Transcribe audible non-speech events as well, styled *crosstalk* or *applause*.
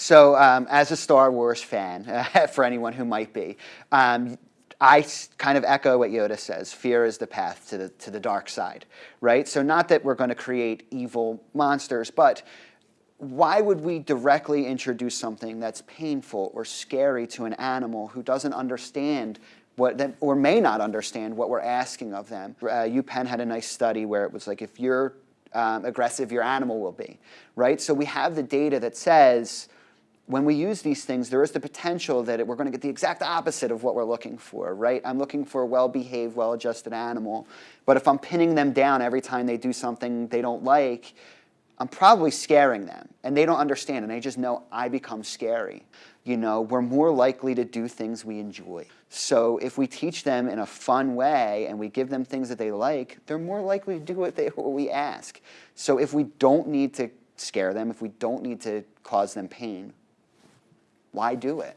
So um, as a Star Wars fan, *laughs* for anyone who might be, um, I kind of echo what Yoda says, fear is the path to the, to the dark side, right? So not that we're going to create evil monsters, but why would we directly introduce something that's painful or scary to an animal who doesn't understand what, or may not understand what we're asking of them? Uh, UPenn had a nice study where it was like, if you're um, aggressive, your animal will be, right? So we have the data that says, when we use these things, there is the potential that it, we're going to get the exact opposite of what we're looking for, right? I'm looking for a well-behaved, well-adjusted animal. But if I'm pinning them down every time they do something they don't like, I'm probably scaring them. And they don't understand, and they just know I become scary. You know, we're more likely to do things we enjoy. So if we teach them in a fun way and we give them things that they like, they're more likely to do what, they, what we ask. So if we don't need to scare them, if we don't need to cause them pain, why do it?